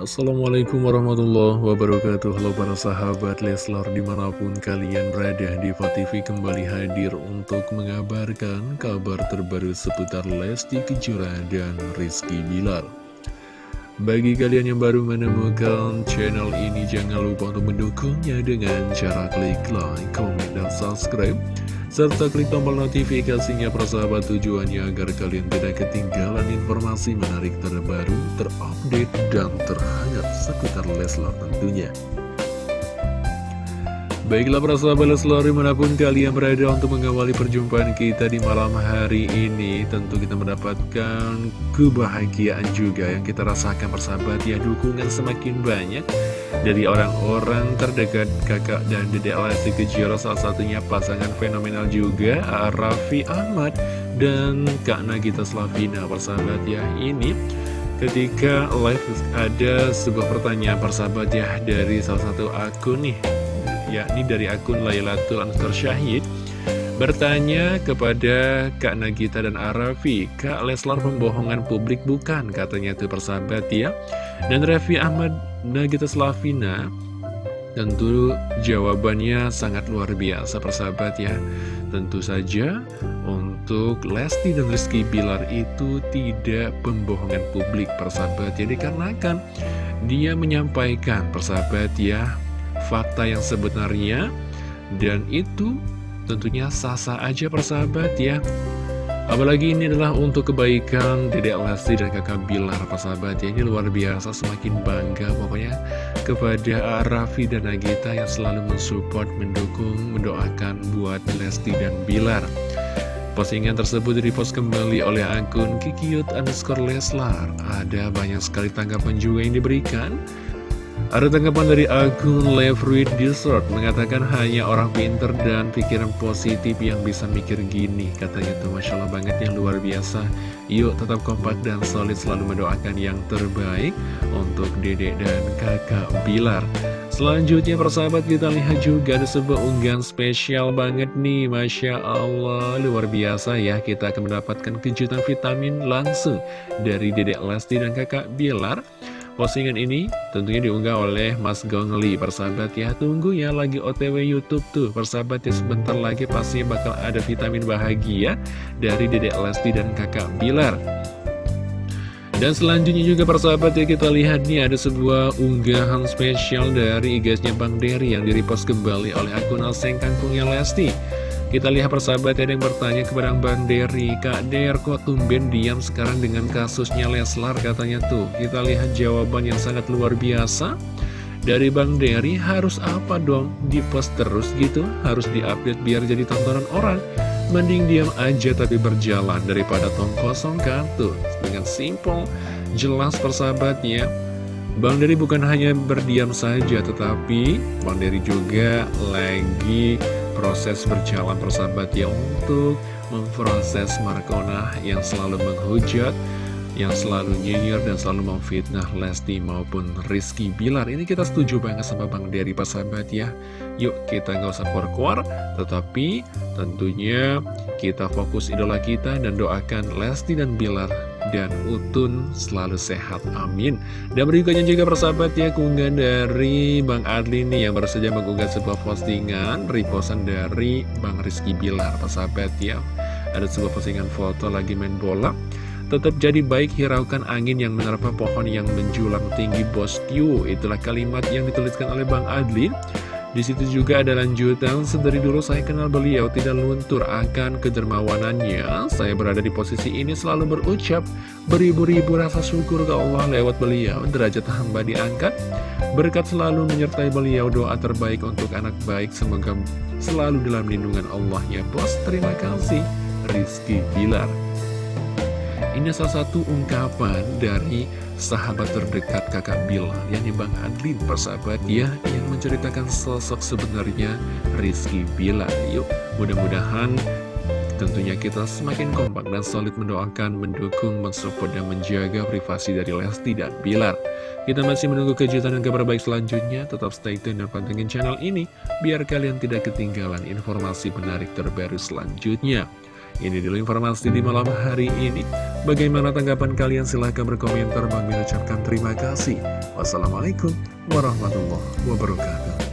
Assalamualaikum warahmatullahi wabarakatuh. Halo para sahabat Leslar di mana pun kalian berada di TV kembali hadir untuk mengabarkan kabar terbaru seputar Lesti Kejora dan Rizky Bilar Bagi kalian yang baru menemukan channel ini jangan lupa untuk mendukungnya dengan cara klik like, comment, dan subscribe serta klik tombol notifikasinya persahabat tujuannya agar kalian tidak ketinggalan informasi menarik terbaru, terupdate, dan terhangat seputar Leslar tentunya. Baiklah para sahabat Leslar di mana pun kalian berada untuk mengawali perjumpaan kita di malam hari ini Tentu kita mendapatkan kebahagiaan juga yang kita rasakan persahabat ya Dukungan semakin banyak dari orang-orang terdekat kakak dan dedek Lesti Kejora Salah satunya pasangan fenomenal juga Raffi Ahmad dan Kak Nagita Slavina persahabat ya Ini ketika live ada sebuah pertanyaan persahabat ya dari salah satu akun nih yakni dari akun Lailatul Ansar Syahid bertanya kepada Kak Nagita dan Arafi, Kak Leslar pembohongan publik bukan, katanya itu persahabat ya. Dan Raffi Ahmad Nagita Slavina, tentu jawabannya sangat luar biasa persahabat ya. Tentu saja untuk Lesti dan Rizky Bilar itu tidak pembohongan publik persahabat. Jadi karena kan dia menyampaikan persahabat ya fakta yang sebenarnya dan itu tentunya sah-sah aja persahabat ya. Apalagi ini adalah untuk kebaikan Dedek Lesti dan kakak Bilar persahabat ya. Ini luar biasa semakin bangga pokoknya Kepada Raffi dan Nagita yang selalu mensupport, mendukung, mendoakan buat Lesti dan Bilar. Postingan tersebut dipost kembali oleh akun Kikiut underscore Leslar. Ada banyak sekali tanggapan juga yang diberikan ada tanggapan dari akun Levruit Dessert mengatakan hanya orang pinter dan pikiran positif yang bisa mikir gini. Katanya tuh Masya Allah banget yang luar biasa. Yuk tetap kompak dan solid selalu mendoakan yang terbaik untuk dedek dan kakak Bilar. Selanjutnya persahabat kita lihat juga ada sebuah unggahan spesial banget nih Masya Allah luar biasa ya kita akan mendapatkan kejutan vitamin langsung dari dedek Lesti dan kakak Bilar Postingan ini tentunya diunggah oleh Mas Gongli. Persahabat ya tunggu ya lagi otw Youtube tuh. Persahabat ya sebentar lagi pasti bakal ada vitamin bahagia Dari Dedek Lesti dan kakak Bilar. Dan selanjutnya juga persahabat ya kita lihat nih ada sebuah unggahan spesial dari igasnya Bang Derry yang direpost kembali oleh akun Alseng Kangkungnya Lesti kita lihat persahabat ada yang bertanya kepada Bang Derry Kak Der kok tumben diam sekarang dengan kasusnya Leslar? Katanya tuh. Kita lihat jawaban yang sangat luar biasa. Dari Bang Derry harus apa dong? Di post terus gitu? Harus diupdate biar jadi tontonan orang. Mending diam aja tapi berjalan daripada tong kosong kan? Tuh Dengan simple jelas persahabatnya. Bang Derry bukan hanya berdiam saja tetapi Bang Derry juga lagi proses berjalan persahabat ya untuk memproses Markona yang selalu menghujat yang selalu nyinyir dan selalu memfitnah Lesti maupun Rizky Bilar. Ini kita setuju banget sama Bang Dery persahabat ya. Yuk kita nggak usah keluar-keluar tetapi tentunya kita fokus idola kita dan doakan Lesti dan Bilar dan Utun selalu sehat, amin. Dan berikutnya juga persahabat ya, keunggahan dari Bang Adli nih yang baru saja mengunggah sebuah postingan Reposan dari Bang Rizky Bilar, persahabat ya. Ada sebuah postingan foto lagi main bola. Tetap jadi baik hiraukan angin yang menerpa pohon yang menjulang tinggi bosku Itulah kalimat yang dituliskan oleh Bang Adli di situ juga ada lanjutan, sedari dulu saya kenal beliau tidak luntur akan kedermawanannya. Saya berada di posisi ini selalu berucap beribu-ribu rasa syukur ke Allah lewat beliau. Derajat hamba diangkat, berkat selalu menyertai beliau doa terbaik untuk anak baik. Semoga selalu dalam lindungan Allahnya. Bos, terima kasih. Rizky Bilar. Ini salah satu ungkapan dari sahabat terdekat kakak Bilar yakni Bang Adlin persahabat. Ya yang menceritakan sosok sebenarnya Rizky Bilar yuk mudah-mudahan tentunya kita semakin kompak dan solid mendoakan mendukung mensupport dan menjaga privasi dari Lesti dan Bilar kita masih menunggu kejutan dan kabar baik selanjutnya. Tetap stay tune dan pantengin channel ini biar kalian tidak ketinggalan informasi menarik terbaru selanjutnya Ini dulu informasi di malam hari ini. Bagaimana tanggapan kalian? Silahkan berkomentar. Bang ucapkan terima kasih. Wassalamualaikum warahmatullahi wabarakatuh.